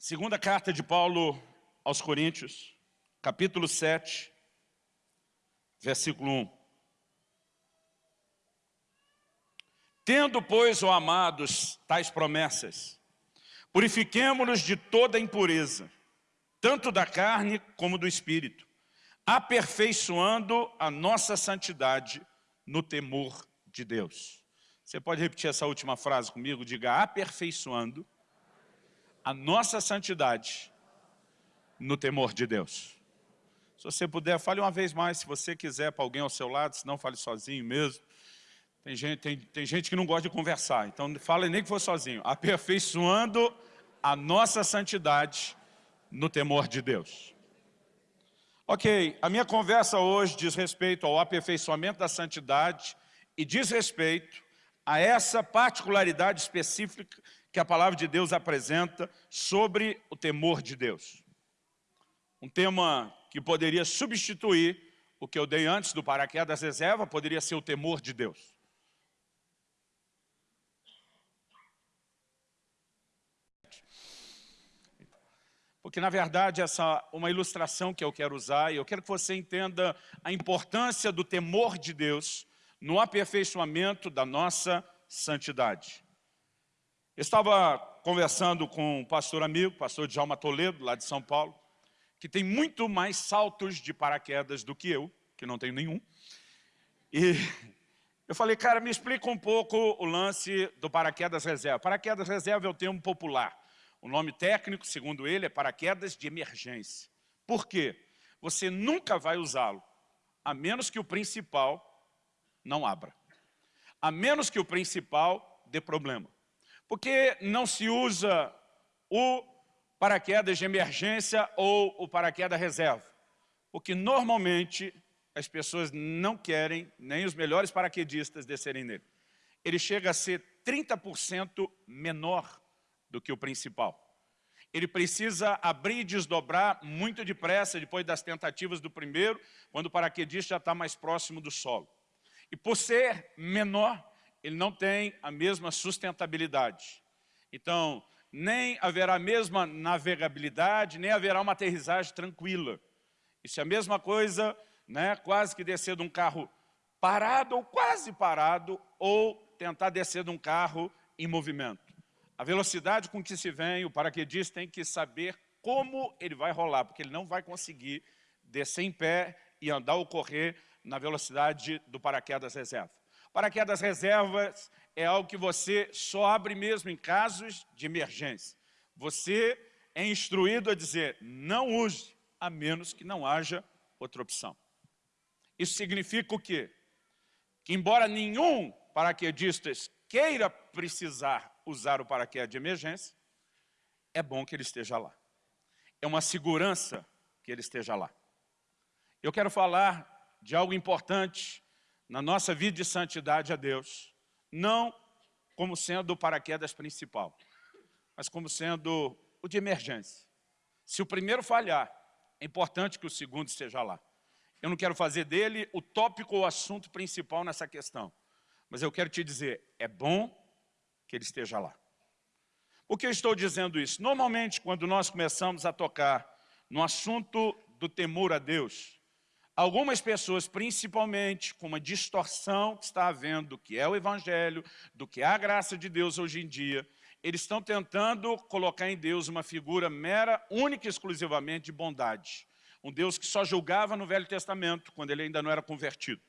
Segunda carta de Paulo aos Coríntios, capítulo 7, versículo 1. Tendo, pois, ó amados, tais promessas, purifiquemo-nos de toda impureza, tanto da carne como do espírito, aperfeiçoando a nossa santidade no temor de Deus. Você pode repetir essa última frase comigo? Diga, aperfeiçoando a nossa santidade no temor de Deus. Se você puder, fale uma vez mais, se você quiser, para alguém ao seu lado, se não, fale sozinho mesmo. Tem gente, tem, tem gente que não gosta de conversar, então fale nem que for sozinho. Aperfeiçoando a nossa santidade no temor de Deus. Ok, a minha conversa hoje diz respeito ao aperfeiçoamento da santidade e diz respeito a essa particularidade específica que a palavra de Deus apresenta sobre o temor de Deus. Um tema que poderia substituir o que eu dei antes do paraquedas reserva, poderia ser o temor de Deus. Porque, na verdade, essa é uma ilustração que eu quero usar, e eu quero que você entenda a importância do temor de Deus no aperfeiçoamento da nossa santidade. Estava conversando com um pastor amigo, pastor Djalma Toledo, lá de São Paulo, que tem muito mais saltos de paraquedas do que eu, que não tenho nenhum. E eu falei, cara, me explica um pouco o lance do paraquedas reserva. Paraquedas reserva é o termo popular. O nome técnico, segundo ele, é paraquedas de emergência. Por quê? Você nunca vai usá-lo, a menos que o principal não abra. A menos que o principal dê problema. Por que não se usa o paraquedas de emergência ou o paraquedas reserva? Porque normalmente as pessoas não querem, nem os melhores paraquedistas descerem nele. Ele chega a ser 30% menor do que o principal. Ele precisa abrir e desdobrar muito depressa depois das tentativas do primeiro, quando o paraquedista já está mais próximo do solo. E por ser menor, ele não tem a mesma sustentabilidade. Então, nem haverá a mesma navegabilidade, nem haverá uma aterrissagem tranquila. Isso é a mesma coisa, né, quase que descer de um carro parado ou quase parado, ou tentar descer de um carro em movimento. A velocidade com que se vem, o paraquedista tem que saber como ele vai rolar, porque ele não vai conseguir descer em pé e andar ou correr na velocidade do paraquedas reserva. Paraquedas reservas é algo que você só abre mesmo em casos de emergência. Você é instruído a dizer, não use, a menos que não haja outra opção. Isso significa o quê? Que embora nenhum paraquedista queira precisar usar o paraquedas de emergência, é bom que ele esteja lá. É uma segurança que ele esteja lá. Eu quero falar de algo importante na nossa vida de santidade a Deus, não como sendo o paraquedas principal, mas como sendo o de emergência. Se o primeiro falhar, é importante que o segundo esteja lá. Eu não quero fazer dele o tópico ou assunto principal nessa questão, mas eu quero te dizer, é bom que ele esteja lá. Por que eu estou dizendo isso? Normalmente, quando nós começamos a tocar no assunto do temor a Deus, Algumas pessoas, principalmente com uma distorção que está havendo do que é o Evangelho, do que é a graça de Deus hoje em dia, eles estão tentando colocar em Deus uma figura mera, única e exclusivamente de bondade. Um Deus que só julgava no Velho Testamento, quando ele ainda não era convertido.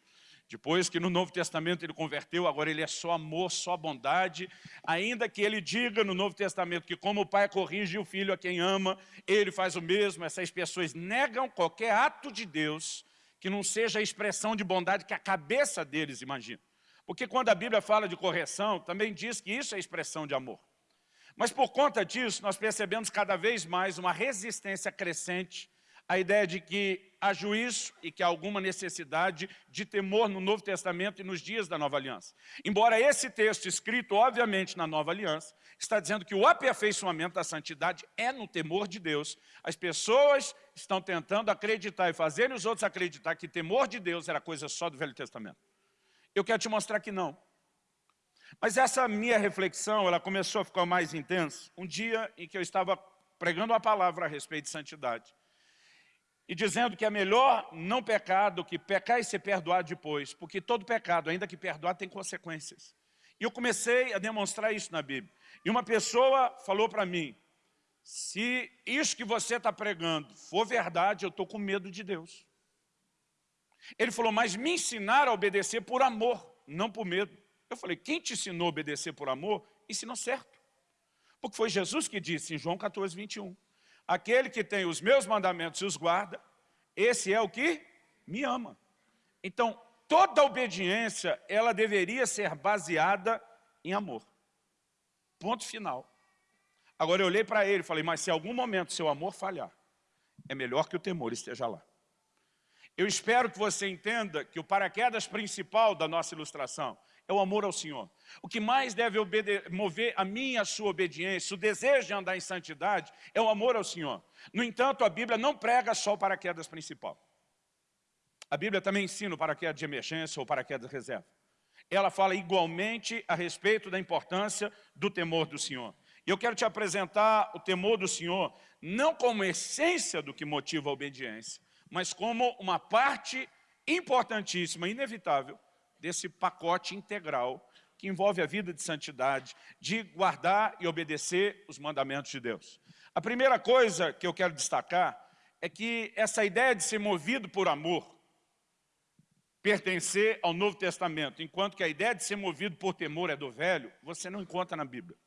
Depois que no Novo Testamento ele converteu, agora ele é só amor, só bondade. Ainda que ele diga no Novo Testamento que como o pai corrige o filho a quem ama, ele faz o mesmo. Essas pessoas negam qualquer ato de Deus que não seja a expressão de bondade que a cabeça deles imagina. Porque quando a Bíblia fala de correção, também diz que isso é expressão de amor. Mas por conta disso, nós percebemos cada vez mais uma resistência crescente à ideia de que há juízo e que há alguma necessidade de temor no Novo Testamento e nos dias da Nova Aliança. Embora esse texto escrito, obviamente, na Nova Aliança, está dizendo que o aperfeiçoamento da santidade é no temor de Deus. As pessoas estão tentando acreditar e fazerem os outros acreditar que temor de Deus era coisa só do Velho Testamento. Eu quero te mostrar que não. Mas essa minha reflexão, ela começou a ficar mais intensa um dia em que eu estava pregando a palavra a respeito de santidade. E dizendo que é melhor não pecar do que pecar e ser perdoado depois, porque todo pecado, ainda que perdoado, tem consequências. E eu comecei a demonstrar isso na Bíblia. E uma pessoa falou para mim, se isso que você está pregando for verdade, eu estou com medo de Deus. Ele falou, mas me ensinar a obedecer por amor, não por medo. Eu falei, quem te ensinou a obedecer por amor, ensinou certo. Porque foi Jesus que disse em João 14, 21, aquele que tem os meus mandamentos e os guarda, esse é o que me ama. Então, toda obediência, ela deveria ser baseada em amor. Ponto final. Agora eu olhei para ele e falei, mas se algum momento seu amor falhar, é melhor que o temor esteja lá. Eu espero que você entenda que o paraquedas principal da nossa ilustração é o amor ao Senhor. O que mais deve mover a minha e a sua obediência, o desejo de andar em santidade, é o amor ao Senhor. No entanto, a Bíblia não prega só o paraquedas principal. A Bíblia também ensina o paraquedas de emergência ou paraquedas reserva. Ela fala igualmente a respeito da importância do temor do Senhor. E eu quero te apresentar o temor do Senhor, não como essência do que motiva a obediência, mas como uma parte importantíssima, inevitável, desse pacote integral que envolve a vida de santidade, de guardar e obedecer os mandamentos de Deus. A primeira coisa que eu quero destacar é que essa ideia de ser movido por amor, pertencer ao Novo Testamento, enquanto que a ideia de ser movido por temor é do Velho, você não encontra na Bíblia.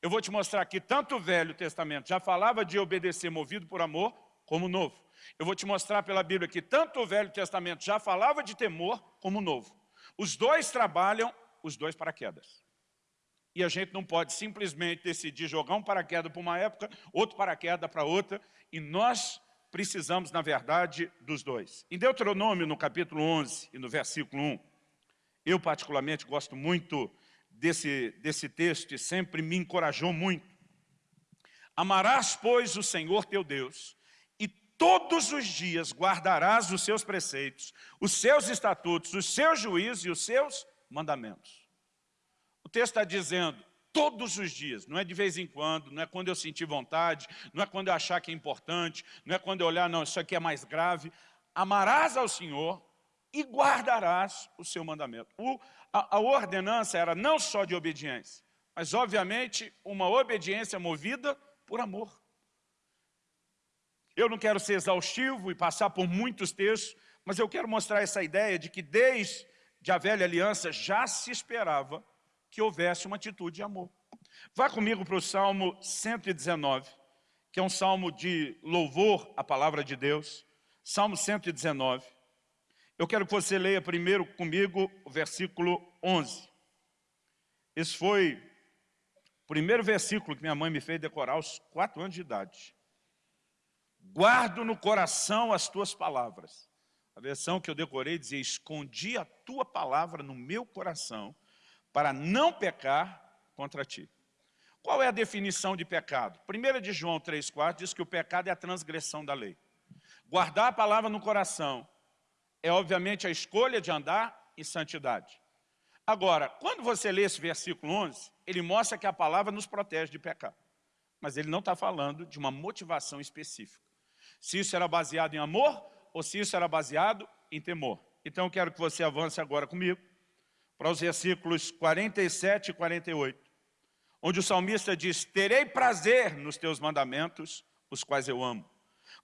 Eu vou te mostrar que tanto o Velho Testamento já falava de obedecer movido por amor, como o Novo. Eu vou te mostrar pela Bíblia que tanto o Velho Testamento já falava de temor, como o Novo. Os dois trabalham, os dois paraquedas. E a gente não pode simplesmente decidir jogar um paraquedas para uma época, outro paraquedas para outra, e nós precisamos, na verdade, dos dois. Em Deuteronômio, no capítulo 11 e no versículo 1, eu particularmente gosto muito desse, desse texto e sempre me encorajou muito. Amarás, pois, o Senhor teu Deus, todos os dias guardarás os seus preceitos, os seus estatutos, os seus juízos e os seus mandamentos. O texto está dizendo, todos os dias, não é de vez em quando, não é quando eu sentir vontade, não é quando eu achar que é importante, não é quando eu olhar, não, isso aqui é mais grave. Amarás ao Senhor e guardarás o seu mandamento. O, a, a ordenança era não só de obediência, mas obviamente uma obediência movida por amor. Eu não quero ser exaustivo e passar por muitos textos, mas eu quero mostrar essa ideia de que desde a velha aliança já se esperava que houvesse uma atitude de amor. Vá comigo para o Salmo 119, que é um salmo de louvor à palavra de Deus. Salmo 119. Eu quero que você leia primeiro comigo o versículo 11. Esse foi o primeiro versículo que minha mãe me fez decorar aos quatro anos de idade. Guardo no coração as tuas palavras. A versão que eu decorei dizia, escondi a tua palavra no meu coração para não pecar contra ti. Qual é a definição de pecado? 1 de João 3,4 diz que o pecado é a transgressão da lei. Guardar a palavra no coração é obviamente a escolha de andar em santidade. Agora, quando você lê esse versículo 11, ele mostra que a palavra nos protege de pecado. Mas ele não está falando de uma motivação específica. Se isso era baseado em amor ou se isso era baseado em temor. Então eu quero que você avance agora comigo para os versículos 47 e 48, onde o salmista diz, terei prazer nos teus mandamentos, os quais eu amo.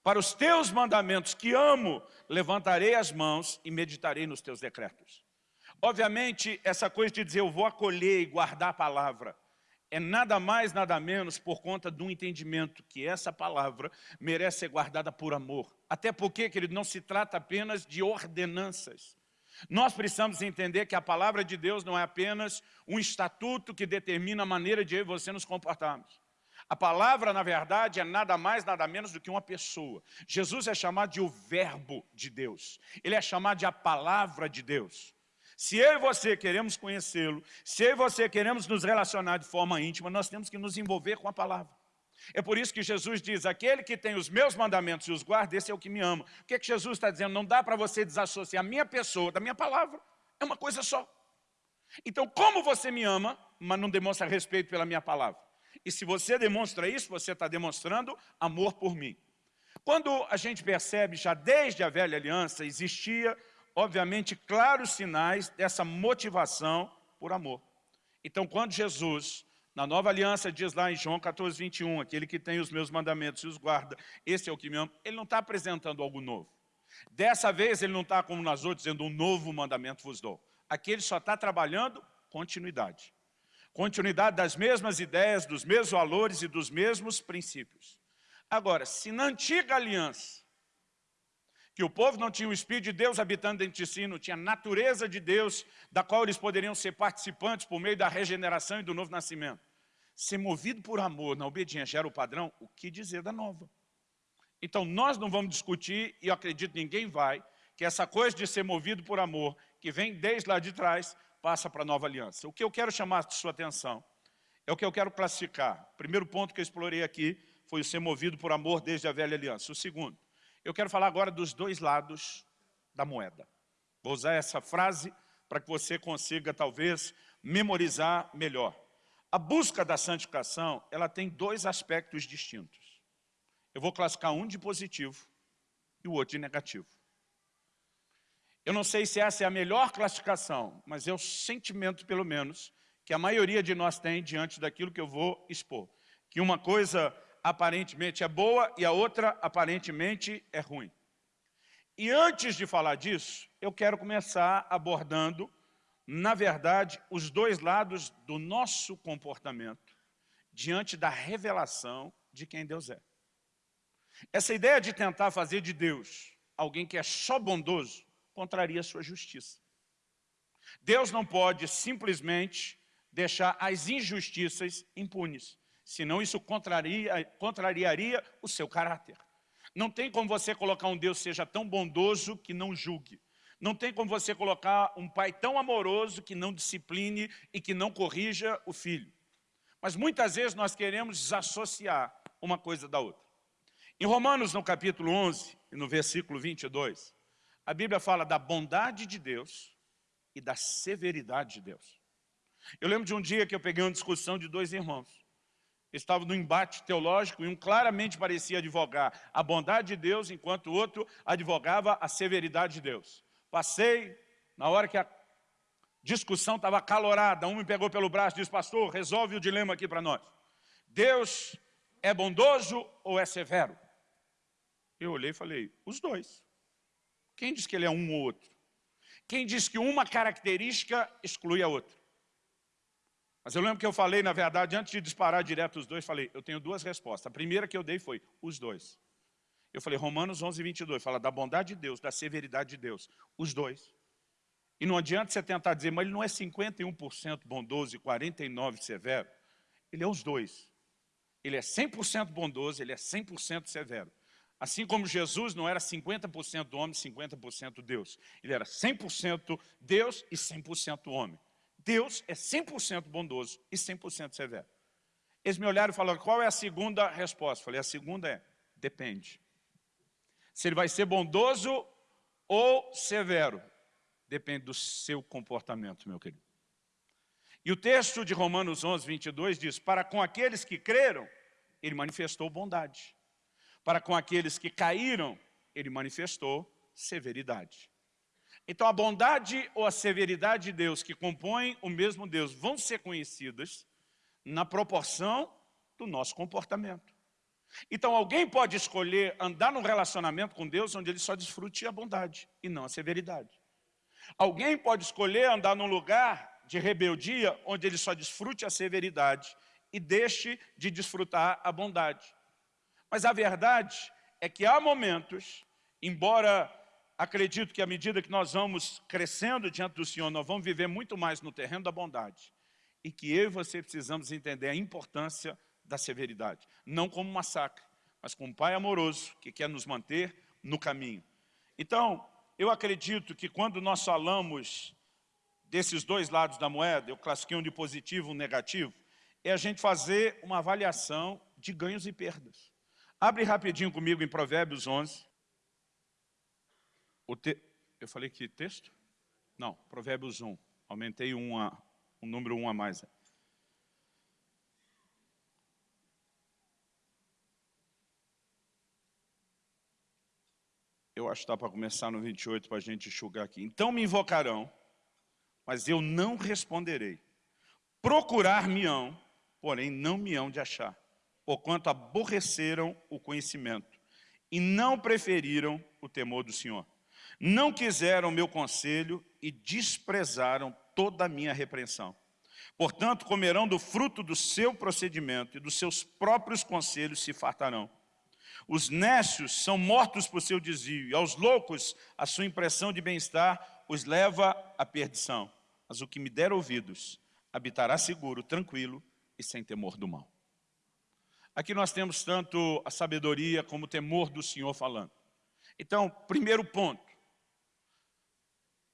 Para os teus mandamentos que amo, levantarei as mãos e meditarei nos teus decretos. Obviamente, essa coisa de dizer eu vou acolher e guardar a palavra, é nada mais, nada menos por conta um entendimento que essa palavra merece ser guardada por amor. Até porque, querido, não se trata apenas de ordenanças. Nós precisamos entender que a palavra de Deus não é apenas um estatuto que determina a maneira de eu e você nos comportarmos. A palavra, na verdade, é nada mais, nada menos do que uma pessoa. Jesus é chamado de o verbo de Deus. Ele é chamado de a palavra de Deus. Se eu e você queremos conhecê-lo, se eu e você queremos nos relacionar de forma íntima, nós temos que nos envolver com a palavra. É por isso que Jesus diz, aquele que tem os meus mandamentos e os guarda, esse é o que me ama. O que, é que Jesus está dizendo? Não dá para você desassociar a minha pessoa da minha palavra. É uma coisa só. Então, como você me ama, mas não demonstra respeito pela minha palavra? E se você demonstra isso, você está demonstrando amor por mim. Quando a gente percebe, já desde a velha aliança, existia, obviamente, claros sinais dessa motivação por amor. Então, quando Jesus, na nova aliança, diz lá em João 14, 21, aquele que tem os meus mandamentos e os guarda, esse é o que me ama, ele não está apresentando algo novo. Dessa vez, ele não está como nas outras, dizendo um novo mandamento vos dou. Aqui ele só está trabalhando continuidade. Continuidade das mesmas ideias, dos mesmos valores e dos mesmos princípios. Agora, se na antiga aliança, que o povo não tinha o Espírito de Deus habitando dentro de si, não tinha a natureza de Deus, da qual eles poderiam ser participantes por meio da regeneração e do novo nascimento. Ser movido por amor na obediência era o padrão, o que dizer da nova? Então nós não vamos discutir, e eu acredito ninguém vai, que essa coisa de ser movido por amor, que vem desde lá de trás, passa para a nova aliança. O que eu quero chamar a sua atenção é o que eu quero classificar. O primeiro ponto que eu explorei aqui foi o ser movido por amor desde a velha aliança. O segundo, eu quero falar agora dos dois lados da moeda. Vou usar essa frase para que você consiga, talvez, memorizar melhor. A busca da santificação, ela tem dois aspectos distintos. Eu vou classificar um de positivo e o outro de negativo. Eu não sei se essa é a melhor classificação, mas é o sentimento, pelo menos, que a maioria de nós tem diante daquilo que eu vou expor. Que uma coisa aparentemente é boa e a outra aparentemente é ruim. E antes de falar disso, eu quero começar abordando, na verdade, os dois lados do nosso comportamento diante da revelação de quem Deus é. Essa ideia de tentar fazer de Deus alguém que é só bondoso, contraria sua justiça. Deus não pode simplesmente deixar as injustiças impunes, senão isso contraria, contrariaria o seu caráter. Não tem como você colocar um Deus seja tão bondoso que não julgue. Não tem como você colocar um pai tão amoroso que não discipline e que não corrija o filho. Mas muitas vezes nós queremos desassociar uma coisa da outra. Em Romanos, no capítulo 11, no versículo 22, a Bíblia fala da bondade de Deus e da severidade de Deus. Eu lembro de um dia que eu peguei uma discussão de dois irmãos. Estavam no embate teológico e um claramente parecia advogar a bondade de Deus, enquanto o outro advogava a severidade de Deus. Passei, na hora que a discussão estava acalorada, um me pegou pelo braço e disse, pastor, resolve o dilema aqui para nós. Deus é bondoso ou é severo? Eu olhei e falei, os dois. Quem diz que ele é um ou outro? Quem diz que uma característica exclui a outra? Mas eu lembro que eu falei, na verdade, antes de disparar direto os dois, falei, eu tenho duas respostas. A primeira que eu dei foi, os dois. Eu falei, Romanos 11, 22, fala da bondade de Deus, da severidade de Deus. Os dois. E não adianta você tentar dizer, mas ele não é 51% bondoso e 49% severo. Ele é os dois. Ele é 100% bondoso, ele é 100% severo. Assim como Jesus não era 50% homem, 50% Deus. Ele era 100% Deus e 100% homem. Deus é 100% bondoso e 100% severo. Eles me olharam e falaram, qual é a segunda resposta? Falei, a segunda é, depende. Se ele vai ser bondoso ou severo, depende do seu comportamento, meu querido. E o texto de Romanos 11, 22 diz, para com aqueles que creram, ele manifestou bondade. Para com aqueles que caíram, ele manifestou severidade. Então a bondade ou a severidade de Deus que compõem o mesmo Deus vão ser conhecidas na proporção do nosso comportamento. Então alguém pode escolher andar num relacionamento com Deus onde ele só desfrute a bondade e não a severidade. Alguém pode escolher andar num lugar de rebeldia onde ele só desfrute a severidade e deixe de desfrutar a bondade. Mas a verdade é que há momentos, embora acredito que à medida que nós vamos crescendo diante do Senhor, nós vamos viver muito mais no terreno da bondade. E que eu e você precisamos entender a importância da severidade. Não como massacre, mas como pai amoroso que quer nos manter no caminho. Então, eu acredito que quando nós falamos desses dois lados da moeda, eu classifiquei um de positivo e um negativo, é a gente fazer uma avaliação de ganhos e perdas. Abre rapidinho comigo em Provérbios 11. Te... Eu falei que texto? Não, Provérbios 1. Aumentei um, um número 1 um a mais. Eu acho que dá para começar no 28 para a gente enxugar aqui. Então me invocarão, mas eu não responderei. Procurar-me-ão, porém não me hão de achar, porquanto aborreceram o conhecimento e não preferiram o temor do Senhor. Não quiseram meu conselho e desprezaram toda a minha repreensão. Portanto, comerão do fruto do seu procedimento e dos seus próprios conselhos se fartarão. Os nécios são mortos por seu desvio, e aos loucos a sua impressão de bem-estar os leva à perdição. Mas o que me der ouvidos habitará seguro, tranquilo e sem temor do mal. Aqui nós temos tanto a sabedoria como o temor do Senhor falando. Então, primeiro ponto.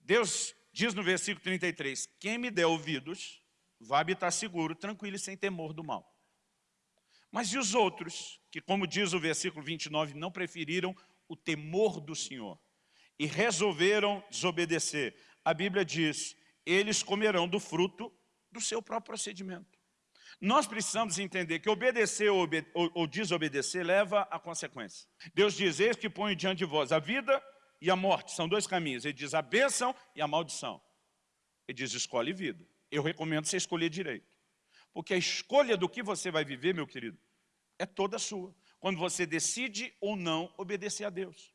Deus diz no versículo 33, quem me der ouvidos vai habitar seguro, tranquilo e sem temor do mal. Mas e os outros, que como diz o versículo 29, não preferiram o temor do Senhor e resolveram desobedecer? A Bíblia diz, eles comerão do fruto do seu próprio procedimento. Nós precisamos entender que obedecer ou, ou, desobedecer leva a consequência. Deus diz, eis que põe diante de vós a vida e a morte, são dois caminhos. Ele diz a bênção e a maldição. Ele diz, escolhe vida. Eu recomendo você escolher direito. Porque a escolha do que você vai viver, meu querido, é toda sua. Quando você decide ou não obedecer a Deus.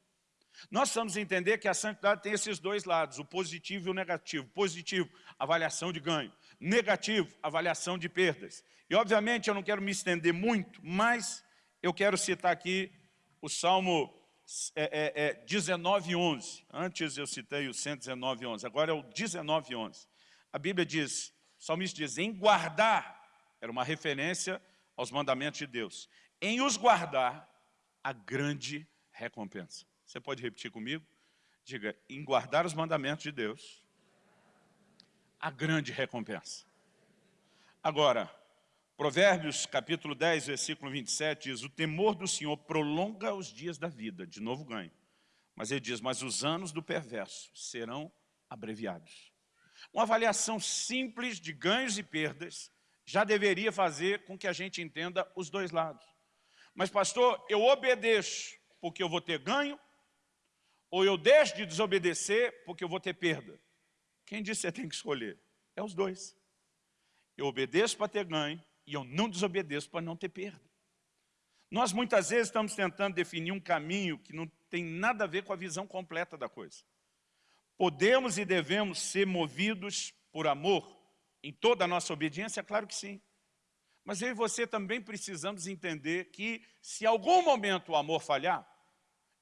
Nós precisamos entender que a santidade tem esses dois lados, o positivo e o negativo. Positivo, avaliação de ganho. Negativo, avaliação de perdas. E obviamente eu não quero me estender muito, mas eu quero citar aqui o Salmo é, é, é 19,11. Antes eu citei o 119,11, agora é o 19,11. A Bíblia diz, o salmista diz, em guardar, era uma referência aos mandamentos de Deus, em os guardar, a grande recompensa. Você pode repetir comigo? Diga, em guardar os mandamentos de Deus, a grande recompensa. Agora, Provérbios capítulo 10, versículo 27 diz, o temor do Senhor prolonga os dias da vida, de novo ganho. Mas ele diz, mas os anos do perverso serão abreviados. Uma avaliação simples de ganhos e perdas já deveria fazer com que a gente entenda os dois lados. Mas pastor, eu obedeço porque eu vou ter ganho, ou eu deixo de desobedecer porque eu vou ter perda. Quem disse que você tem que escolher? É os dois. Eu obedeço para ter ganho, e eu não desobedeço para não ter perda. Nós muitas vezes estamos tentando definir um caminho que não tem nada a ver com a visão completa da coisa. Podemos e devemos ser movidos por amor em toda a nossa obediência? Claro que sim. Mas eu e você também precisamos entender que se algum momento o amor falhar,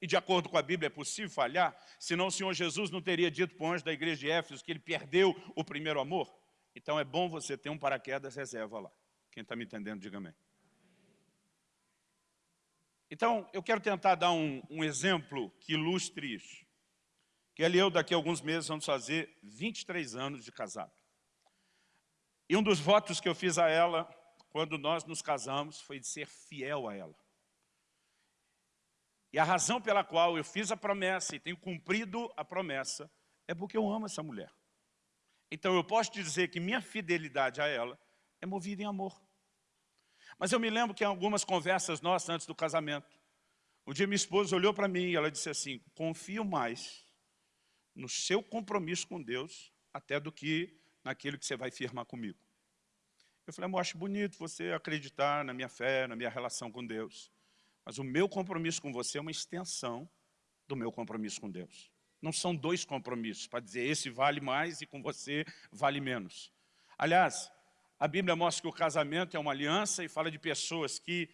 e de acordo com a Bíblia é possível falhar, senão o Senhor Jesus não teria dito para o anjo da igreja de Éfeso que ele perdeu o primeiro amor. Então é bom você ter um paraquedas reserva lá. Quem está me entendendo, diga amém. Então, eu quero tentar dar um, um exemplo que ilustre isso. Que ele e eu, daqui a alguns meses, vamos fazer 23 anos de casado. E um dos votos que eu fiz a ela, quando nós nos casamos, foi de ser fiel a ela. E a razão pela qual eu fiz a promessa e tenho cumprido a promessa é porque eu amo essa mulher. Então eu posso dizer que minha fidelidade a ela é movida em amor. Mas eu me lembro que em algumas conversas nossas antes do casamento, um dia minha esposa olhou para mim e ela disse assim, confio mais no seu compromisso com Deus até do que naquilo que você vai firmar comigo. Eu falei, amor, acho bonito você acreditar na minha fé, na minha relação com Deus. Mas o meu compromisso com você é uma extensão do meu compromisso com Deus. Não são dois compromissos para dizer esse vale mais e com você vale menos. Aliás, a Bíblia mostra que o casamento é uma aliança e fala de pessoas que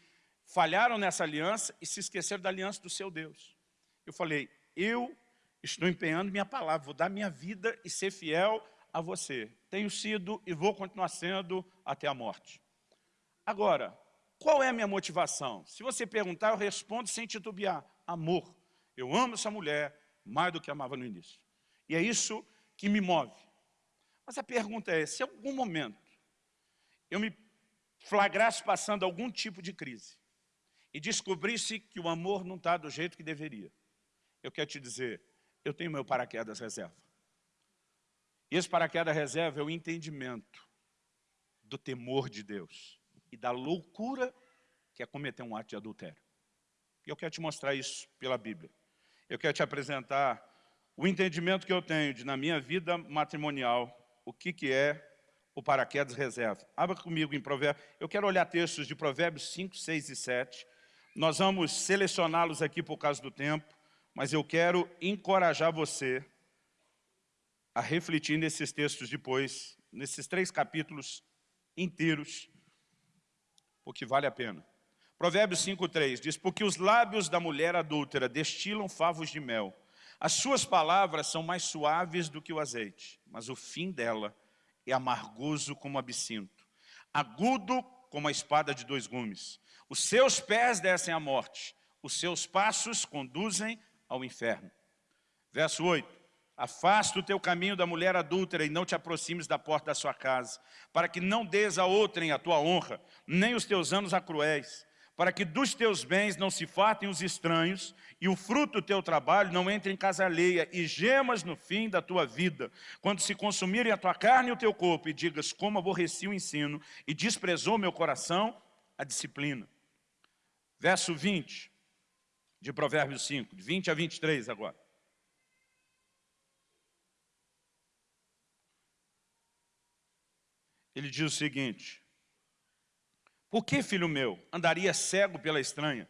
falharam nessa aliança e se esqueceram da aliança do seu Deus. Eu falei, eu estou empenhando minha palavra, vou dar minha vida e ser fiel a você. Tenho sido e vou continuar sendo até a morte. Agora, qual é a minha motivação? Se você perguntar, eu respondo sem titubear. Amor. Eu amo essa mulher mais do que amava no início. E é isso que me move. Mas a pergunta é, se em algum momento eu me flagrasse passando algum tipo de crise e descobrisse que o amor não está do jeito que deveria, eu quero te dizer, eu tenho meu paraquedas reserva. E esse paraquedas reserva é o entendimento do temor de Deus e da loucura que é cometer um ato de adultério. E eu quero te mostrar isso pela Bíblia. Eu quero te apresentar o entendimento que eu tenho de, na minha vida matrimonial, o que, que é o paraquedas reserva. Abra comigo em Provérbios. Eu quero olhar textos de Provérbios 5, 6 e 7. Nós vamos selecioná-los aqui por causa do tempo, mas eu quero encorajar você a refletir nesses textos depois, nesses três capítulos inteiros, porque vale a pena. Provérbios 5,3 diz, porque os lábios da mulher adúltera destilam favos de mel, as suas palavras são mais suaves do que o azeite, mas o fim dela é amargoso como absinto, agudo como a espada de dois gumes. Os seus pés descem à morte, os seus passos conduzem ao inferno. Verso 8. Afasta o teu caminho da mulher adúltera e não te aproximes da porta da sua casa, para que não des a outrem a tua honra, nem os teus anos a cruéis, para que dos teus bens não se fartem os estranhos, e o fruto do teu trabalho não entre em casa alheia, e gemas no fim da tua vida, quando se consumirem a tua carne e o teu corpo, e digas, como aborreci o ensino, e desprezou meu coração a disciplina. Verso 20, de Provérbios 5, de 20 a 23 agora. Ele diz o seguinte, Por que, filho meu, andaria cego pela estranha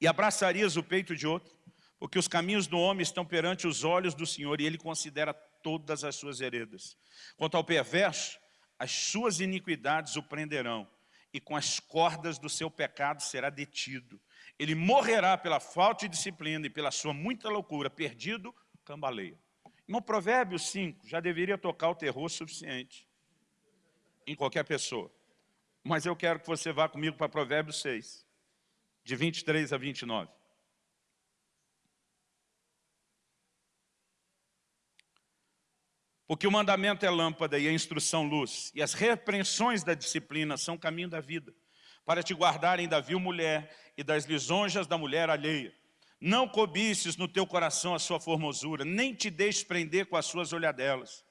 e abraçarias o peito de outro? Porque os caminhos do homem estão perante os olhos do Senhor e Ele considera todas as suas heredas. Quanto ao perverso, as suas iniquidades o prenderão e com as cordas do seu pecado será detido. Ele morrerá pela falta de disciplina e pela sua muita loucura, perdido, cambaleia. Irmão, Provérbios 5 já deveria tocar o terror suficiente em qualquer pessoa. Mas eu quero que você vá comigo para Provérbios 6, de 23 a 29. Porque o mandamento é lâmpada e a instrução luz, e as repreensões da disciplina são caminho da vida, para te guardarem da vil mulher e das lisonjas da mulher alheia. Não cobices no teu coração a sua formosura, nem te deixes prender com as suas olhadelas.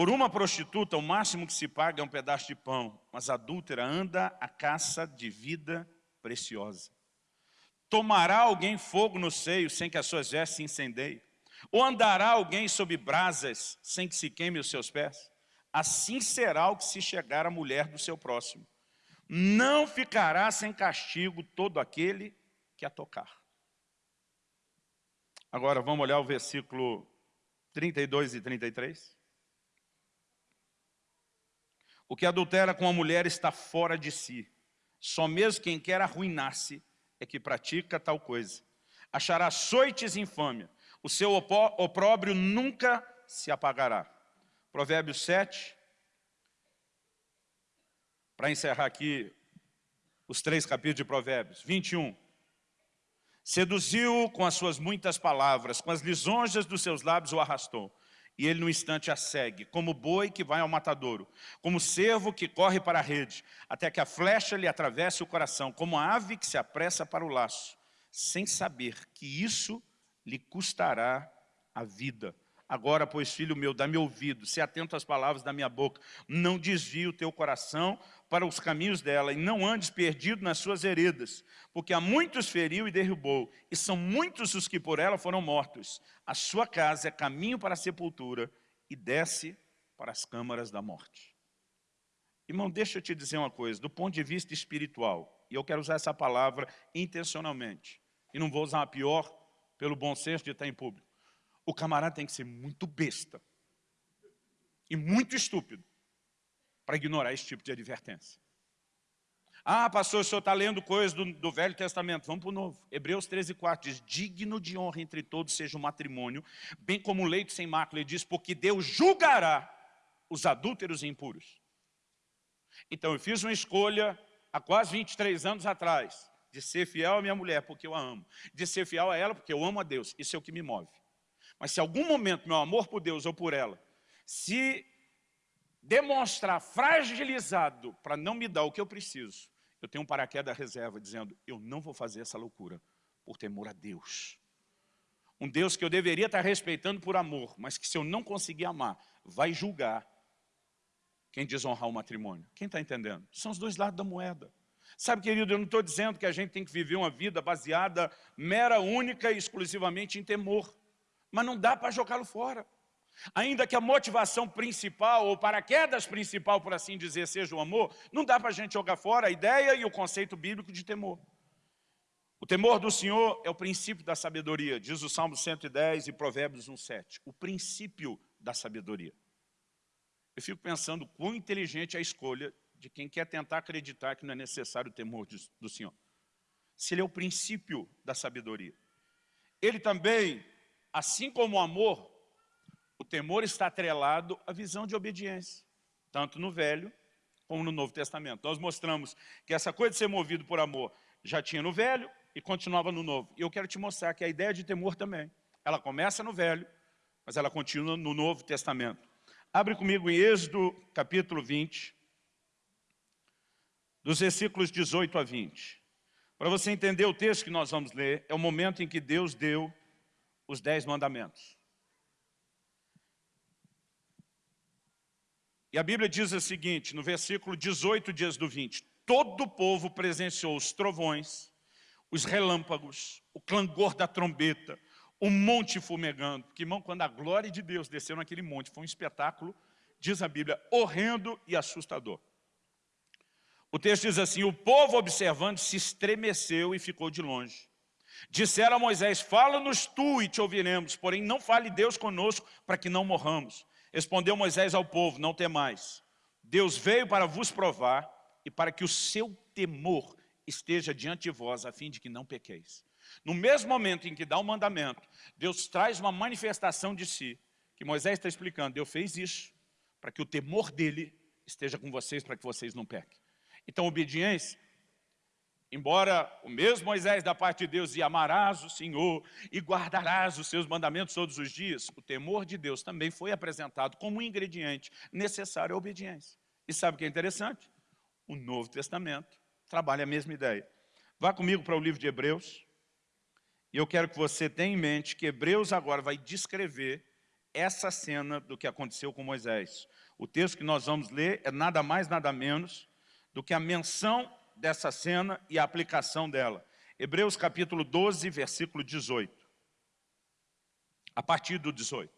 Por uma prostituta, o máximo que se paga é um pedaço de pão, mas a adúltera anda à caça de vida preciosa. Tomará alguém fogo no seio sem que as suas vestes se incendeiem? Ou andará alguém sob brasas sem que se queime os seus pés? Assim será o que se chegar a mulher do seu próximo. Não ficará sem castigo todo aquele que a tocar. Agora vamos olhar o versículo 32 e 33. O que adultera com a mulher está fora de si. Só mesmo quem quer arruinar-se é que pratica tal coisa. Achará açoites e infâmia. O seu opróbrio nunca se apagará. Provérbios 7. Para encerrar aqui os três capítulos de Provérbios. 21. Seduziu com as suas muitas palavras, com as lisonjas dos seus lábios o arrastou e ele no instante a segue, como boi que vai ao matadouro, como cervo que corre para a rede, até que a flecha lhe atravesse o coração, como a ave que se apressa para o laço, sem saber que isso lhe custará a vida. Agora, pois, filho meu, dá-me ouvido, se atento às palavras da minha boca, não desvie o teu coração para os caminhos dela, e não andes perdido nas suas heredas, porque há muitos feriu e derrubou, e são muitos os que por ela foram mortos. A sua casa é caminho para a sepultura, e desce para as câmaras da morte. Irmão, deixa eu te dizer uma coisa, do ponto de vista espiritual, e eu quero usar essa palavra intencionalmente, e não vou usar a pior pelo bom senso de estar em público. O camarada tem que ser muito besta e muito estúpido para ignorar esse tipo de advertência. Ah, pastor, o senhor está lendo coisas do, do, Velho Testamento. Vamos para o Novo. Hebreus 13, 4 diz, digno de honra entre todos seja o matrimônio, bem como o leito sem mácula. Ele diz, porque Deus julgará os adúlteros e impuros. Então, eu fiz uma escolha há quase 23 anos atrás, de ser fiel à minha mulher, porque eu a amo. De ser fiel a ela, porque eu amo a Deus. Isso é o que me move. Mas se algum momento meu amor por Deus ou por ela se demonstrar fragilizado para não me dar o que eu preciso, eu tenho um paraquedas reserva dizendo, eu não vou fazer essa loucura por temor a Deus. Um Deus que eu deveria estar respeitando por amor, mas que se eu não conseguir amar, vai julgar quem desonrar o matrimônio. Quem está entendendo? São os dois lados da moeda. Sabe, querido, eu não estou dizendo que a gente tem que viver uma vida baseada mera, única e exclusivamente em temor. Mas não dá para jogá-lo fora. Ainda que a motivação principal, ou paraquedas principal, por assim dizer, seja o amor, não dá para a gente jogar fora a ideia e o conceito bíblico de temor. O temor do Senhor é o princípio da sabedoria, diz o Salmo 110 e Provérbios 1,7. O princípio da sabedoria. Eu fico pensando quão inteligente é a escolha de quem quer tentar acreditar que não é necessário o temor do Senhor. Se ele é o princípio da sabedoria. Ele também, assim como o amor, o temor está atrelado à visão de obediência, tanto no Velho como no Novo Testamento. Nós mostramos que essa coisa de ser movido por amor já tinha no Velho e continuava no Novo. E eu quero te mostrar que a ideia de temor também, ela começa no Velho, mas ela continua no Novo Testamento. Abre comigo em Êxodo, capítulo 20, dos versículos 18 a 20. Para você entender o texto que nós vamos ler, é o momento em que Deus deu os dez mandamentos. E a Bíblia diz o seguinte, no versículo 18 dias do 20, todo o povo presenciou os trovões, os relâmpagos, o clangor da trombeta, o monte fumegando. Porque, irmão, quando a glória de Deus desceu naquele monte, foi um espetáculo, diz a Bíblia, horrendo e assustador. O texto diz assim, o povo observando se estremeceu e ficou de longe. Disseram a Moisés, fala-nos tu e te ouviremos, porém não fale Deus conosco para que não morramos. Respondeu Moisés ao povo, não temais. Deus veio para vos provar e para que o seu temor esteja diante de vós, a fim de que não pequeis. No mesmo momento em que dá o um mandamento, Deus traz uma manifestação de si, que Moisés está explicando, Deus fez isso, para que o temor dele esteja com vocês, para que vocês não pequem. Então, obediência Embora o mesmo Moisés da parte de Deus e amarás o Senhor e guardarás os seus mandamentos todos os dias, o temor de Deus também foi apresentado como um ingrediente necessário à obediência. E sabe o que é interessante? O Novo Testamento trabalha a mesma ideia. Vá comigo para o livro de Hebreus, e eu quero que você tenha em mente que Hebreus agora vai descrever essa cena do que aconteceu com Moisés. O texto que nós vamos ler é nada mais, nada menos do que a menção dessa cena e a aplicação dela. Hebreus capítulo 12, versículo 18. A partir do 18.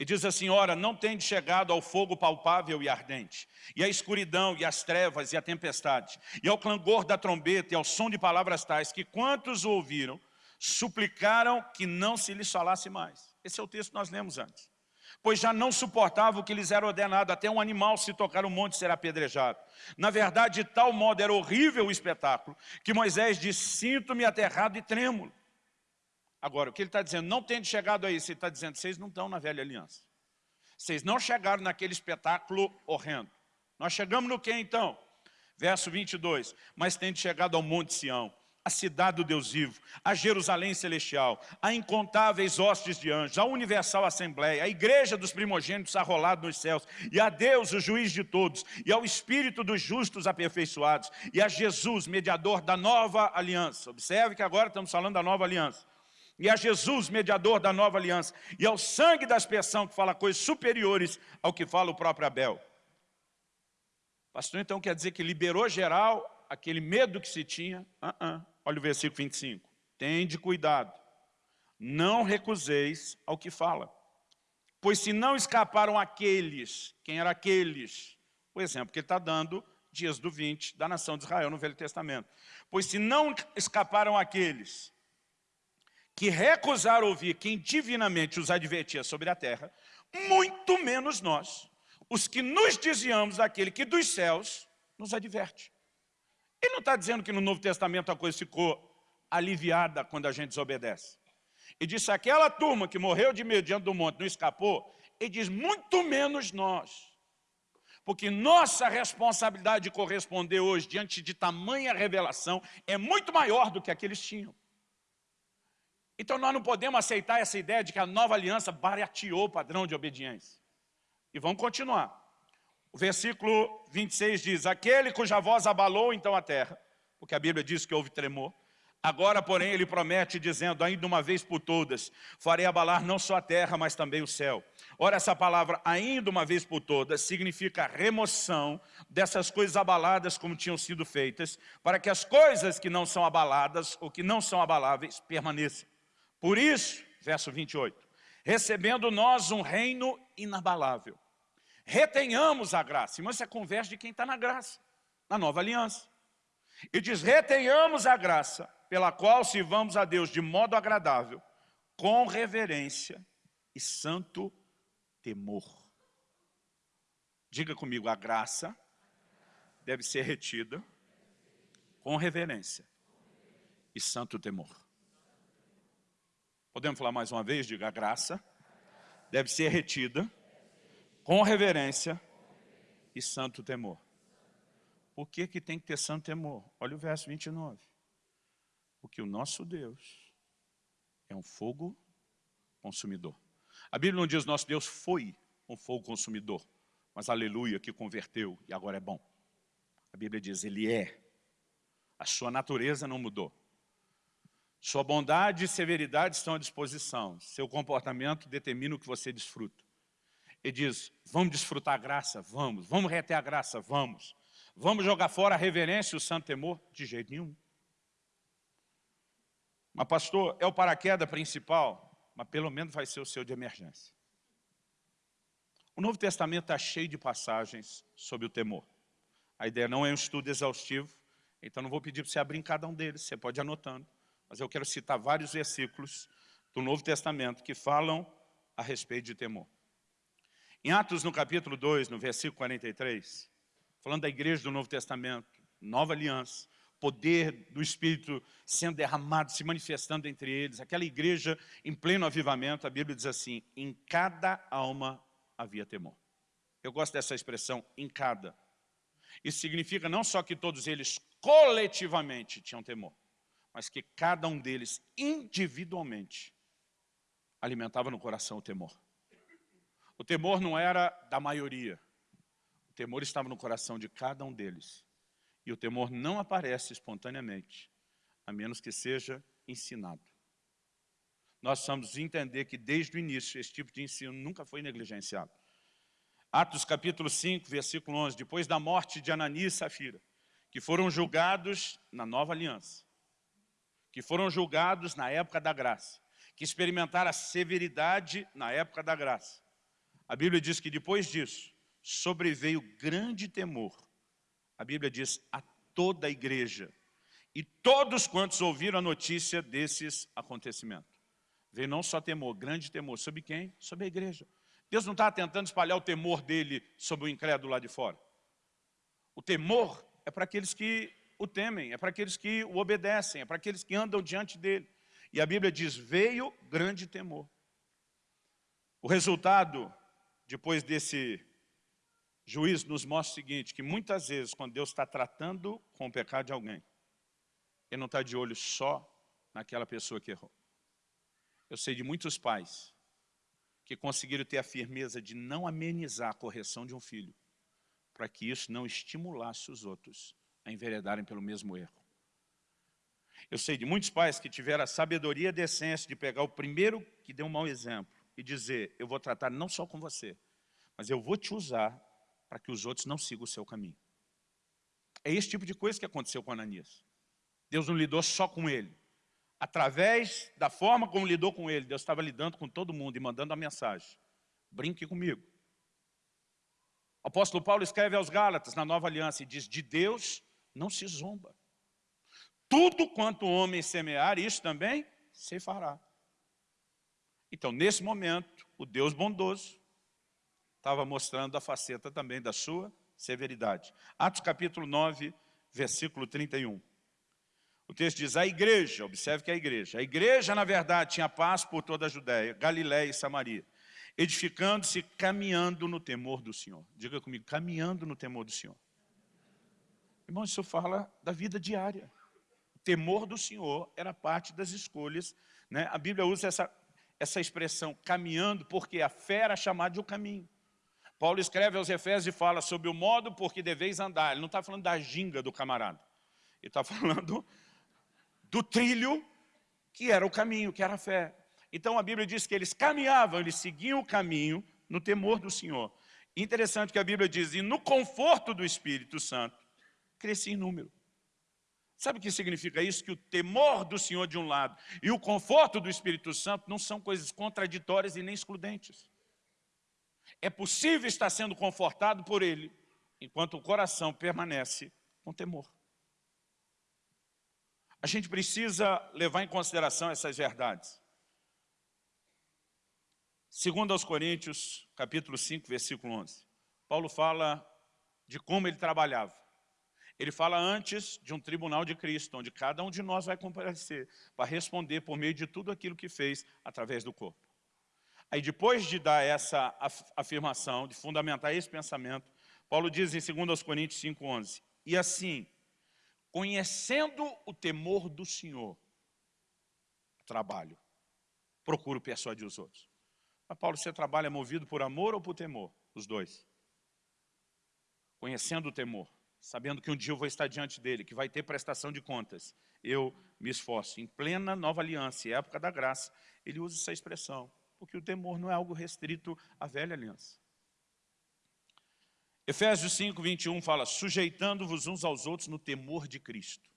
E diz assim, ora, não tende chegado ao fogo palpável e ardente, e à escuridão, e às trevas, e à tempestade, e ao clangor da trombeta, e ao som de palavras tais, que quantos ouviram, suplicaram que não se lhes falasse mais. Esse é o texto que nós lemos antes pois já não suportava o que lhes era ordenado, até um animal se tocar o monte será apedrejado. Na verdade, de tal modo era horrível o espetáculo, que Moisés disse, sinto-me aterrado e trêmulo. Agora, o que ele está dizendo, não tendo chegado a isso, ele está dizendo, vocês não estão na velha aliança. Vocês não chegaram naquele espetáculo horrendo. Nós chegamos no que então? Verso 22, mas tendo chegado ao monte Sião, a cidade do Deus vivo, a Jerusalém celestial, a incontáveis hostes de anjos, a universal assembleia, a igreja dos primogênitos arrolado nos céus, e a Deus, o juiz de todos, e ao Espírito dos justos aperfeiçoados, e a Jesus, mediador da nova aliança. Observe que agora estamos falando da nova aliança. E a Jesus, mediador da nova aliança, e ao sangue da expiação, que fala coisas superiores ao que fala o próprio Abel. Pastor, então quer dizer que liberou geral aquele medo que se tinha? Uh -uh. Olha o versículo 25. Tende cuidado, não recuseis ao que fala. Pois se não escaparam aqueles, quem eram aqueles? O exemplo que ele está dando, dias do 20, da nação de Israel no Velho Testamento. Pois se não escaparam aqueles que recusaram ouvir quem divinamente os advertia sobre a terra, muito menos nós, os que nos desviamos daquele que dos céus nos adverte. Ele não está dizendo que no Novo Testamento a coisa ficou aliviada quando a gente desobedece. E disse, aquela turma que morreu de medo diante do monte não escapou, ele diz, muito menos nós. Porque nossa responsabilidade de corresponder hoje diante de tamanha revelação é muito maior do que aqueles tinham. Então nós não podemos aceitar essa ideia de que a nova aliança barateou o padrão de obediência. E vamos continuar. Versículo 26 diz, aquele cuja voz abalou então a terra, porque a Bíblia diz que houve tremor, Agora, porém, ele promete dizendo, ainda uma vez por todas, farei abalar não só a terra, mas também o céu. Ora, essa palavra, ainda uma vez por todas, significa remoção dessas coisas abaladas como tinham sido feitas, para que as coisas que não são abaladas, ou que não são abaláveis, permaneçam. Por isso, verso 28, recebendo nós um reino inabalável, retenhamos a graça. Mas isso é conversa de quem está na graça, na nova aliança. E diz, retenhamos a graça pela qual sirvamos a Deus de modo agradável, com reverência e santo temor. Diga comigo, a graça deve ser retida com reverência e santo temor. Podemos falar mais uma vez? Diga, a graça deve ser retida com reverência e santo temor. Por que, que tem que ter santo temor? Olha o verso 29. Porque o nosso Deus é um fogo consumidor. A Bíblia não diz nosso Deus foi um fogo consumidor, mas aleluia, que converteu e agora é bom. A Bíblia diz, ele é. A sua natureza não mudou. Sua bondade e severidade estão à disposição. Seu comportamento determina o que você desfruta. Ele diz, vamos desfrutar a graça? Vamos. Vamos reter a graça? Vamos. Vamos jogar fora a reverência e o santo temor? De jeito nenhum. Mas pastor, é o paraquedas principal, mas pelo menos vai ser o seu de emergência. O Novo Testamento está cheio de passagens sobre o temor. A ideia não é um estudo exaustivo, então não vou pedir para você abrir em cada um deles, você pode ir anotando. Mas eu quero citar vários versículos do Novo Testamento que falam a respeito de temor. Em Atos, no capítulo 2, no versículo 43, falando da igreja do Novo Testamento, nova aliança, poder do Espírito sendo derramado, se manifestando entre eles, aquela igreja em pleno avivamento, a Bíblia diz assim, em cada alma havia temor. Eu gosto dessa expressão, em cada. Isso significa não só que todos eles coletivamente tinham temor, mas que cada um deles individualmente alimentava no coração o temor. O temor não era da maioria, o temor estava no coração de cada um deles. E o temor não aparece espontaneamente, a menos que seja ensinado. Nós precisamos entender que desde o início esse tipo de ensino nunca foi negligenciado. Atos capítulo 5, versículo 11, depois da morte de Ananias e Safira, que foram julgados na nova aliança, que foram julgados na época da graça, que experimentaram a severidade na época da graça. A Bíblia diz que depois disso, sobreveio grande temor a Bíblia diz a toda a igreja. E todos quantos ouviram a notícia desses acontecimentos. Veio não só temor, grande temor. Sobre quem? Sobre a igreja. Deus não está tentando espalhar o temor dele sobre o incrédulo lá de fora. O temor é para aqueles que o temem, é para aqueles que o obedecem, é para aqueles que andam diante dele. E a Bíblia diz, veio grande temor. O resultado, depois desse juiz nos mostra o seguinte, que muitas vezes quando Deus está tratando com o pecado de alguém, Ele não está de olho só naquela pessoa que errou. Eu sei de muitos pais que conseguiram ter a firmeza de não amenizar a correção de um filho, para que isso não estimulasse os outros a enveredarem pelo mesmo erro. Eu sei de muitos pais que tiveram a sabedoria e decência de pegar o primeiro que deu um mau exemplo e dizer, eu vou tratar não só com você, mas eu vou te usar para que os outros não sigam o seu caminho. É esse tipo de coisa que aconteceu com Ananias. Deus não lidou só com ele. Através da forma como lidou com ele, Deus estava lidando com todo mundo e mandando a mensagem. Brinque comigo. O apóstolo Paulo escreve aos Gálatas, na Nova Aliança, e diz, de Deus não se zomba. Tudo quanto o homem semear, isso também se fará. Então, nesse momento, o Deus bondoso estava mostrando a faceta também da sua severidade. Atos capítulo 9, versículo 31. O texto diz, a igreja, observe que é a igreja, a igreja na verdade tinha paz por toda a Judéia, Galiléia e Samaria, edificando-se, caminhando no temor do Senhor. Diga comigo, caminhando no temor do Senhor. Irmão, isso fala da vida diária. O temor do Senhor era parte das escolhas. Né? A Bíblia usa essa, essa expressão, caminhando, porque a fé era chamada de o caminho. Paulo escreve aos Efésios e fala sobre o modo por que deveis andar. Ele não está falando da ginga do camarada. Ele está falando do trilho que era o caminho, que era a fé. Então a Bíblia diz que eles caminhavam, eles seguiam o caminho no temor do Senhor. Interessante que a Bíblia diz, e no conforto do Espírito Santo, crescia em número. Sabe o que significa isso? Que o temor do Senhor de um lado e o conforto do Espírito Santo não são coisas contraditórias e nem excludentes. É possível estar sendo confortado por Ele, enquanto o coração permanece com temor. A gente precisa levar em consideração essas verdades. Segundo aos Coríntios, capítulo 5, versículo 11, Paulo fala de como ele trabalhava. Ele fala antes de um tribunal de Cristo, onde cada um de nós vai comparecer para responder por meio de tudo aquilo que fez através do corpo. Aí depois de dar essa afirmação, de fundamentar esse pensamento, Paulo diz em 2 Coríntios 5,11, e assim, conhecendo o temor do Senhor, trabalho, procuro persuadir os outros. Mas Paulo, você trabalha movido por amor ou por temor? Os dois. Conhecendo o temor, sabendo que um dia eu vou estar diante dele, que vai ter prestação de contas, eu me esforço. Em plena nova aliança, época da graça, ele usa essa expressão, porque o temor não é algo restrito à velha aliança. Efésios 5, 21 fala, sujeitando-vos uns aos outros no temor de Cristo.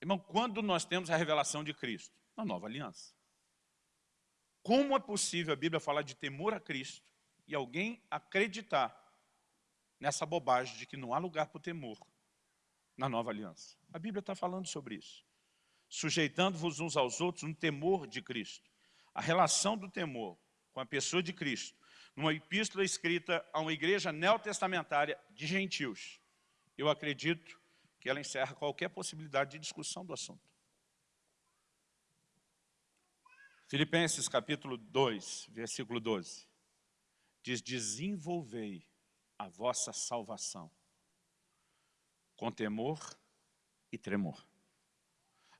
Irmão, quando nós temos a revelação de Cristo? Na nova aliança. Como é possível a Bíblia falar de temor a Cristo e alguém acreditar nessa bobagem de que não há lugar para o temor na nova aliança? A Bíblia está falando sobre isso. Sujeitando-vos uns aos outros no temor de Cristo. A relação do temor com a pessoa de Cristo, numa epístola escrita a uma igreja neotestamentária de gentios. Eu acredito que ela encerra qualquer possibilidade de discussão do assunto. Filipenses capítulo 2, versículo 12, diz, desenvolvei a vossa salvação com temor e tremor.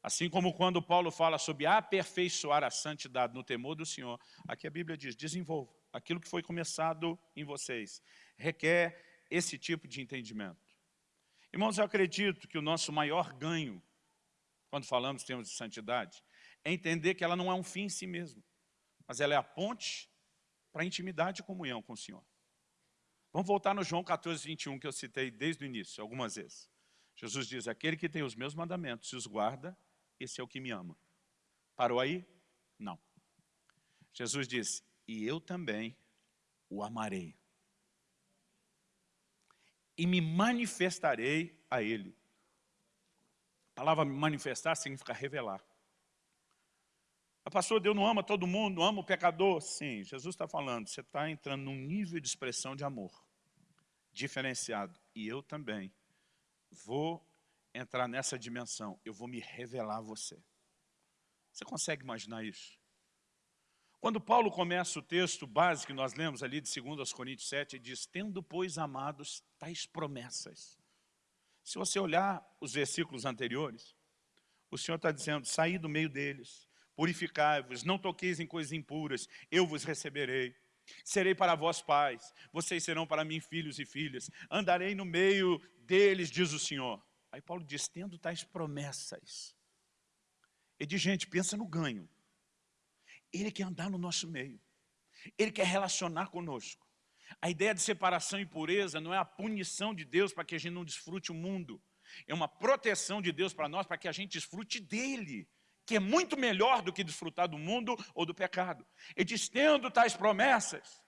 Assim como quando Paulo fala sobre aperfeiçoar a santidade no temor do Senhor, aqui a Bíblia diz, desenvolva aquilo que foi começado em vocês. Requer esse tipo de entendimento. Irmãos, eu acredito que o nosso maior ganho, quando falamos em termos de santidade, é entender que ela não é um fim em si mesma, mas ela é a ponte para a intimidade e comunhão com o Senhor. Vamos voltar no João 14, 21, que eu citei desde o início, algumas vezes. Jesus diz, aquele que tem os meus mandamentos e os guarda, esse é o que me ama. Parou aí? Não. Jesus diz, e eu também o amarei. E me manifestarei a ele. A palavra manifestar significa revelar. A pastor, Deus não ama todo mundo, ama o pecador. Sim, Jesus está falando, você está entrando num nível de expressão de amor diferenciado. E eu também vou entrar nessa dimensão, eu vou me revelar a você. Você consegue imaginar isso? Quando Paulo começa o texto básico que nós lemos ali de 2 Coríntios 7, ele diz, tendo, pois, amados, tais promessas. Se você olhar os versículos anteriores, o Senhor está dizendo, saí do meio deles, purificai-vos, não toqueis em coisas impuras, eu vos receberei. Serei para vós pais, vocês serão para mim filhos e filhas, andarei no meio deles, diz o Senhor. Aí Paulo diz, tendo tais promessas. E diz, gente, pensa no ganho. Ele quer andar no nosso meio. Ele quer relacionar conosco. A ideia de separação e pureza não é a punição de Deus para que a gente não desfrute o mundo. É uma proteção de Deus para nós para que a gente desfrute dele que é muito melhor do que desfrutar do mundo ou do pecado. E diz, tendo tais promessas,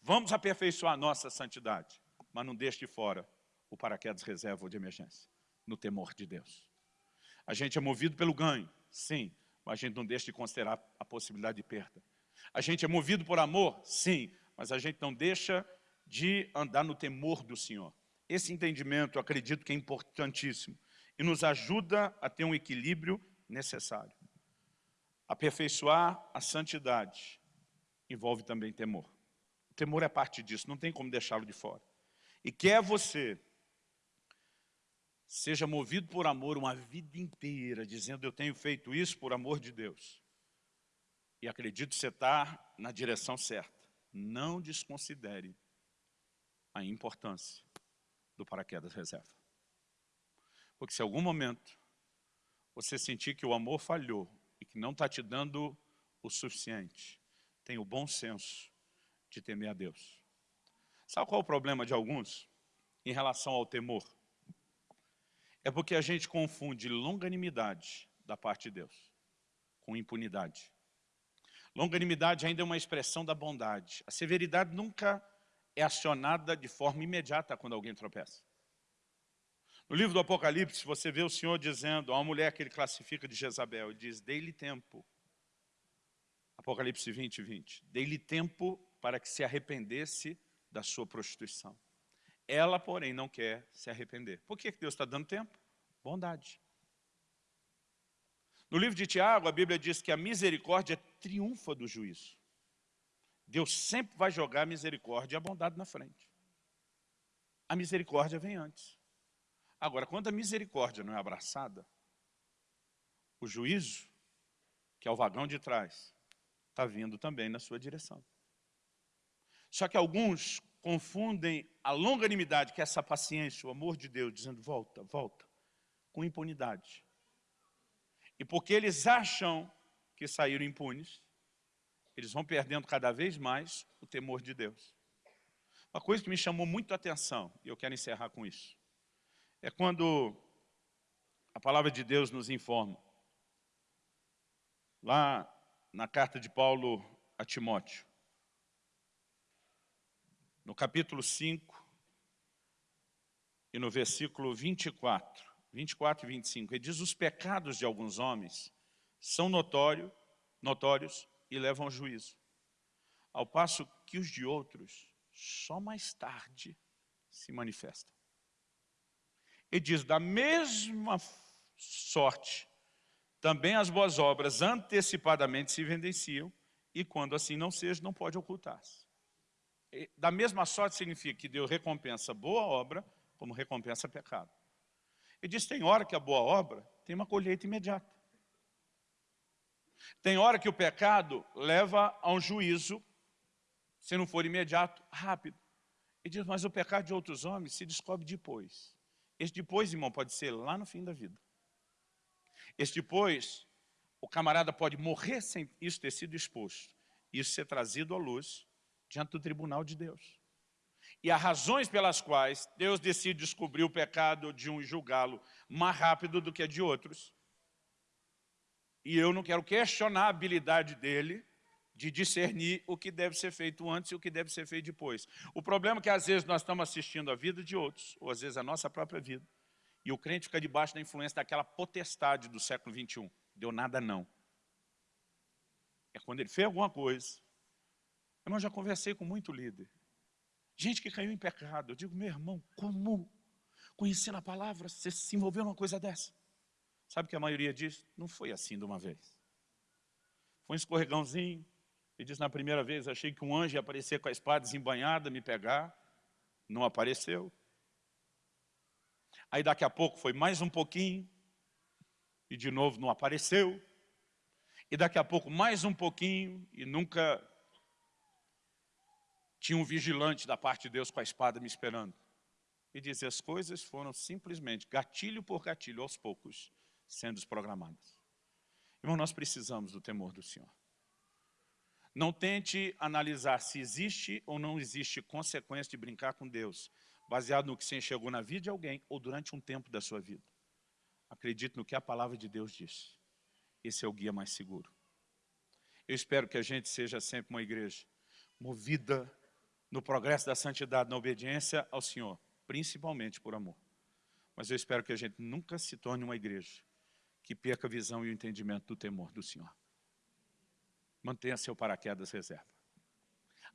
vamos aperfeiçoar nossa santidade, mas não deixe de fora o paraquedas reserva ou de emergência, no temor de Deus. A gente é movido pelo ganho, sim, mas a gente não deixa de considerar a possibilidade de perda. A gente é movido por amor, sim, mas a gente não deixa de andar no temor do Senhor. Esse entendimento, acredito que é importantíssimo e nos ajuda a ter um equilíbrio necessário. Aperfeiçoar a santidade envolve também temor. O temor é parte disso, não tem como deixá-lo de fora. E quer você seja movido por amor uma vida inteira, dizendo eu tenho feito isso por amor de Deus. E acredito que você está na direção certa. Não desconsidere a importância do paraquedas reserva. Porque se em algum momento você sentir que o amor falhou e que não está te dando o suficiente, tenha o bom senso de temer a Deus. Sabe qual é o problema de alguns em relação ao temor? É porque a gente confunde longanimidade da parte de Deus com impunidade. Longanimidade ainda é uma expressão da bondade. A severidade nunca é acionada de forma imediata quando alguém tropeça. No livro do Apocalipse, você vê o Senhor dizendo a uma mulher que ele classifica de Jezabel, ele diz, dei-lhe tempo. Apocalipse 20, 20. Dei-lhe tempo para que se arrependesse da sua prostituição. Ela, porém, não quer se arrepender. Por que Deus está dando tempo? Bondade. No livro de Tiago, a Bíblia diz que a misericórdia triunfa do juízo. Deus sempre vai jogar a misericórdia e a bondade na frente. A misericórdia vem antes. Agora, quando a misericórdia não é abraçada, o juízo, que é o vagão de trás, está vindo também na sua direção. Só que alguns confundem a longanimidade, que é essa paciência, o amor de Deus, dizendo volta, volta, com impunidade. E porque eles acham que saíram impunes, eles vão perdendo cada vez mais o temor de Deus. Uma coisa que me chamou muito a atenção, e eu quero encerrar com isso, é quando a palavra de Deus nos informa, lá na carta de Paulo a Timóteo, no capítulo 5 e no versículo 24, 24 e 25, ele diz, os pecados de alguns homens são notório, notórios e levam ao juízo, ao passo que os de outros só mais tarde se manifestam. Ele diz, da mesma sorte, também as boas obras antecipadamente se evidenciam, e quando assim não seja, não pode ocultar-se. Da mesma sorte significa que Deus recompensa boa obra, como recompensa pecado. Ele diz, tem hora que a boa obra tem uma colheita imediata. Tem hora que o pecado leva a um juízo, se não for imediato, rápido. Ele diz, mas o pecado de outros homens se descobre depois. Esse depois, irmão, pode ser lá no fim da vida. Esse depois, o camarada pode morrer sem isso ter sido exposto. Isso ser trazido à luz diante do tribunal de Deus. E há razões pelas quais Deus decide descobrir o pecado de um e julgá-lo mais rápido do que de outros. E eu não quero questionar a habilidade dele de discernir o que deve ser feito antes e o que deve ser feito depois. O problema é que às vezes nós estamos assistindo a vida de outros, ou às vezes a nossa própria vida, e o crente fica debaixo da influência daquela potestade do século XXI. Deu nada não. É quando ele fez alguma coisa. Eu já conversei com muito líder. Gente que caiu em pecado. Eu digo, meu irmão, como conhecendo a palavra, você se envolveu numa coisa dessa? Sabe o que a maioria diz? Não foi assim de uma vez. Foi um escorregãozinho. Ele diz, na primeira vez, achei que um anjo ia aparecer com a espada desembanhada, me pegar. Não apareceu. Aí daqui a pouco foi mais um pouquinho. E de novo não apareceu. E daqui a pouco mais um pouquinho. E nunca tinha um vigilante da parte de Deus com a espada me esperando. E diz, as coisas foram simplesmente, gatilho por gatilho, aos poucos, sendo desprogramadas. Irmão, nós precisamos do temor do Senhor. Não tente analisar se existe ou não existe consequência de brincar com Deus, baseado no que você enxergou na vida de alguém ou durante um tempo da sua vida. Acredite no que a palavra de Deus diz. Esse é o guia mais seguro. Eu espero que a gente seja sempre uma igreja movida no progresso da santidade, na obediência ao Senhor, principalmente por amor. Mas eu espero que a gente nunca se torne uma igreja que perca a visão e o entendimento do temor do Senhor. Mantenha seu paraquedas reserva.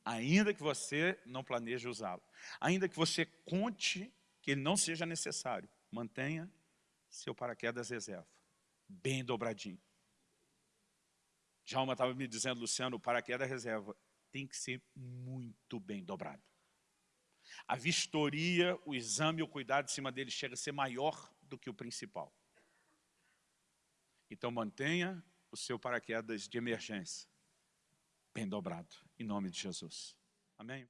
Ainda que você não planeje usá-lo, ainda que você conte que ele não seja necessário, mantenha seu paraquedas reserva, bem dobradinho. Jalma estava me dizendo, Luciano, o paraquedas reserva tem que ser muito bem dobrado. A vistoria, o exame, o cuidado em cima dele chega a ser maior do que o principal. Então mantenha o seu paraquedas de emergência bem dobrado, em nome de Jesus. Amém?